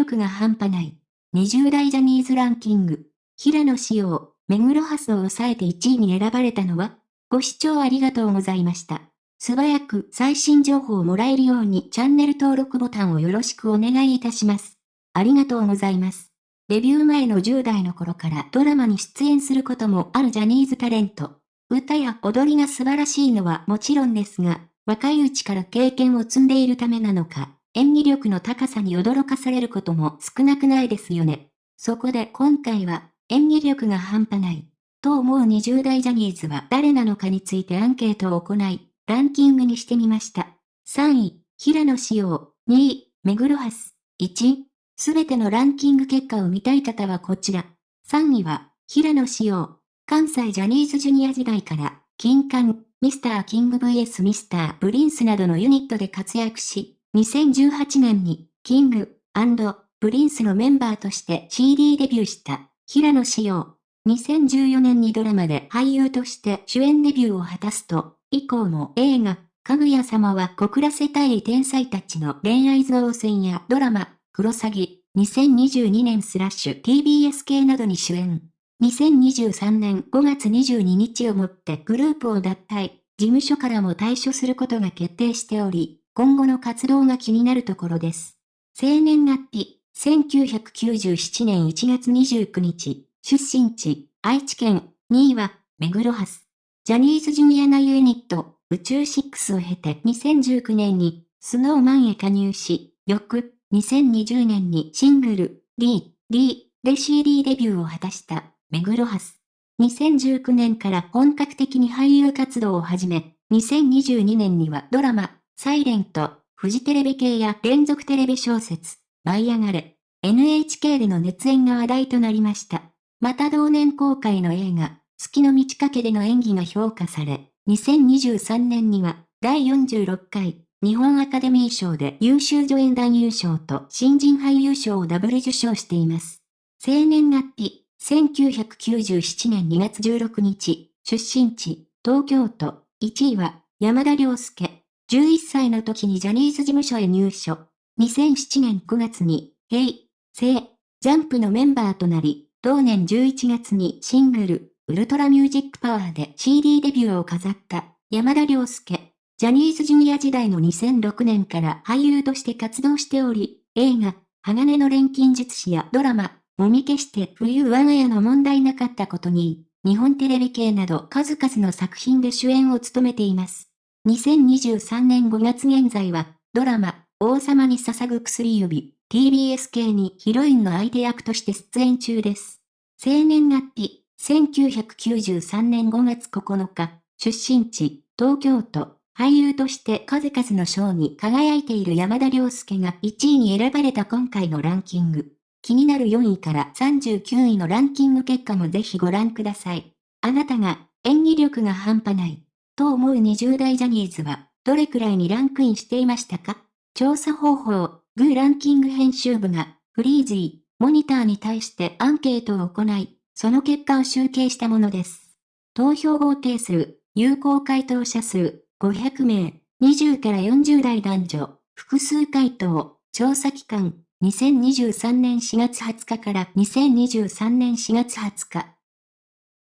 力が半端ない。20代ジャニーズランキング。平野紫耀、目黒ハスを抑えて1位に選ばれたのはご視聴ありがとうございました。素早く最新情報をもらえるようにチャンネル登録ボタンをよろしくお願いいたします。ありがとうございます。デビュー前の10代の頃からドラマに出演することもあるジャニーズタレント。歌や踊りが素晴らしいのはもちろんですが、若いうちから経験を積んでいるためなのか、演技力の高さに驚かされることも少なくないですよね。そこで今回は、演技力が半端ない。と思う20代ジャニーズは誰なのかについてアンケートを行い、ランキングにしてみました。3位、平野紫耀。2位、目黒ハス。1位、すべてのランキング結果を見たい方はこちら。3位は、平野紫耀。関西ジャニーズジュニア時代から、金冠、ミスターキング vs ミスタープリンスなどのユニットで活躍し、2018年に、キング、プリンスのメンバーとして CD デビューした、平野紫耀。2014年にドラマで俳優として主演デビューを果たすと、以降も映画、かぐや様は告らせたい天才たちの恋愛造船やドラマ、クロサギ、2022年スラッシュ TBS 系などに主演。2023年5月22日をもってグループを脱退、事務所からも退所することが決定しており、今後の活動が気になるところです。生年月日、1997年1月29日、出身地、愛知県、2位は、目黒ハス。ジャニーズジュニア内ユニット、宇宙6を経て2019年に、スノーマンへ加入し、翌、2020年にシングル、リー、リーで CD デビューを果たした、目黒ハス。2019年から本格的に俳優活動を始め、2022年にはドラマ、サイレント、フジテレビ系や連続テレビ小説、舞い上がれ、NHK での熱演が話題となりました。また同年公開の映画、月の満ち欠けでの演技が評価され、2023年には第46回日本アカデミー賞で優秀助演男優賞と新人俳優賞をダブル受賞しています。生年月日、1997年2月16日、出身地、東京都、1位は山田涼介。11歳の時にジャニーズ事務所へ入所。2007年9月に、ヘイ、セイ、ジャンプのメンバーとなり、同年11月にシングル、ウルトラミュージックパワーで CD デビューを飾った山田涼介。ジャニーズジュニア時代の2006年から俳優として活動しており、映画、鋼の錬金術師やドラマ、もみ消して冬我が家の問題なかったことに、日本テレビ系など数々の作品で主演を務めています。2023年5月現在は、ドラマ、王様に捧ぐ薬指、TBS 系にヒロインの相手役として出演中です。生年月日、1993年5月9日、出身地、東京都、俳優として数々の賞に輝いている山田涼介が1位に選ばれた今回のランキング。気になる4位から39位のランキング結果もぜひご覧ください。あなたが演技力が半端ない。と思う20代ジャニーズは、どれくらいにランクインしていましたか？調査方法、グーランキング編集部が、フリーズー、モニターに対してアンケートを行い、その結果を集計したものです。投票合定数、有効回答者数、500名、20から40代男女、複数回答、調査期間、2023年4月20日から2023年4月20日。